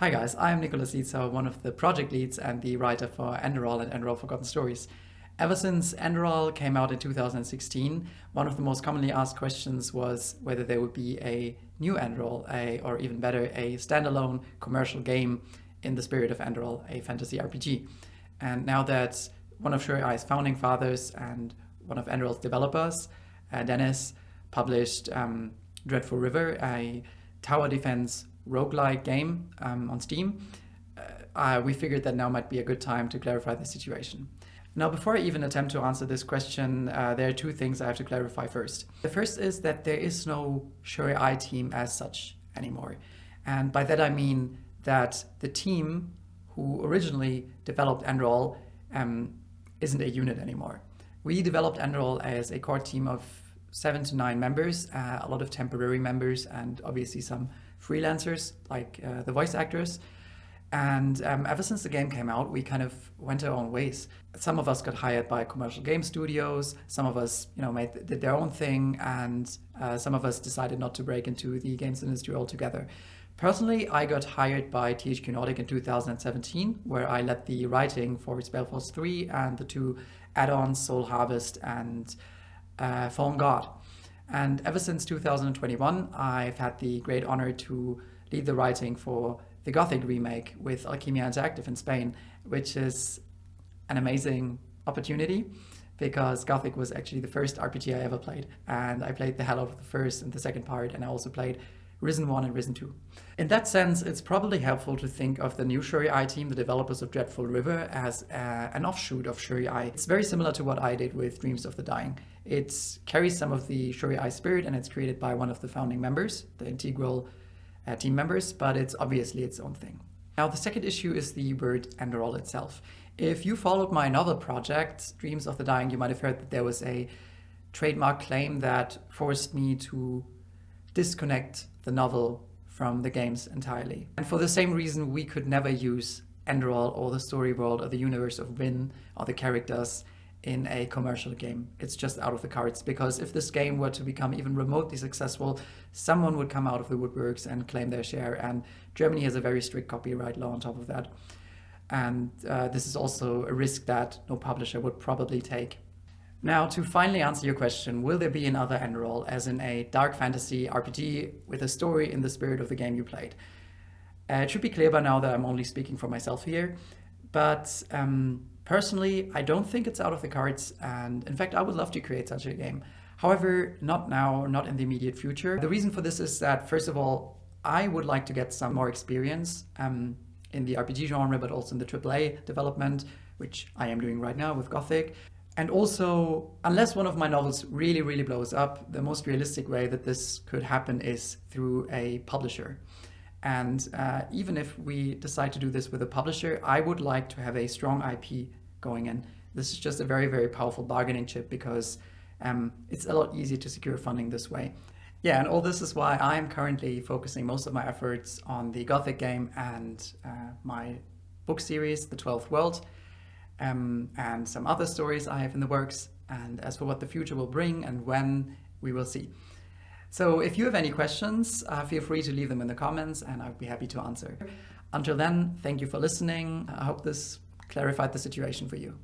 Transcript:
Hi guys, I'm Nicolas Lietzau, one of the project leads and the writer for Enderal and Enderal Forgotten Stories. Ever since Enderal came out in 2016, one of the most commonly asked questions was whether there would be a new Enderal, a, or even better, a standalone commercial game in the spirit of Enderal, a fantasy RPG. And now that one of SureAI's founding fathers and one of Enderal's developers, uh, Dennis, published um, Dreadful River, a tower defense roguelike game um, on Steam, uh, we figured that now might be a good time to clarify the situation. Now, before I even attempt to answer this question, uh, there are two things I have to clarify first. The first is that there is no SureAI team as such anymore. And by that I mean that the team who originally developed Enderal um, isn't a unit anymore. We developed Enderal as a core team of seven to nine members, uh, a lot of temporary members, and obviously some freelancers like uh, the voice actors. And um, ever since the game came out, we kind of went our own ways. Some of us got hired by commercial game studios. Some of us, you know, made did their own thing, and uh, some of us decided not to break into the games industry altogether. Personally, I got hired by THQ Nordic in 2017, where I led the writing for Spellforce 3 and the two add-ons Soul Harvest and uh, Fallen God. And ever since 2021, I've had the great honor to lead the writing for the Gothic remake with Alkimia Interactive in Spain, which is an amazing opportunity because Gothic was actually the first RPG I ever played. And I played the hell out of the first and the second part, and I also played Risen 1 and Risen 2. In that sense, it's probably helpful to think of the new SureAI team, the developers of Dreadful River, as uh, an offshoot of SureAI. It's very similar to what I did with Dreams of the Dying. It carries some of the SureAI spirit and it's created by one of the founding members, the integral uh, team members, but it's obviously its own thing. Now, the second issue is the word Enderal itself. If you followed my novel project, Dreams of the Dying, you might have heard that there was a trademark claim that forced me to disconnect the novel from the games entirely. And for the same reason, we could never use Enderal or the story world or the universe of Vyn or the characters in a commercial game. It's just out of the cards because if this game were to become even remotely successful, someone would come out of the woodworks and claim their share. And Germany has a very strict copyright law on top of that. And uh, this is also a risk that no publisher would probably take. Now, to finally answer your question, will there be another Enderal, as in a dark fantasy RPG with a story in the spirit of the game you played? Uh, it should be clear by now that I'm only speaking for myself here, but um, personally, I don't think it's out of the cards, and in fact, I would love to create such a game. However, not now, not in the immediate future. The reason for this is that, first of all, I would like to get some more experience um, in the RPG genre, but also in the AAA development, which I am doing right now with Gothic. And also, unless one of my novels really, really blows up, the most realistic way that this could happen is through a publisher. And uh, even if we decide to do this with a publisher, I would like to have a strong IP going in. This is just a very, very powerful bargaining chip because um, it's a lot easier to secure funding this way. Yeah, and all this is why I'm currently focusing most of my efforts on the Gothic game and uh, my book series, The Twelfth World um, and some other stories I have in the works. And as for what the future will bring and when, we will see. So if you have any questions, uh, feel free to leave them in the comments and I'd be happy to answer. Until then, thank you for listening. I hope this clarified the situation for you.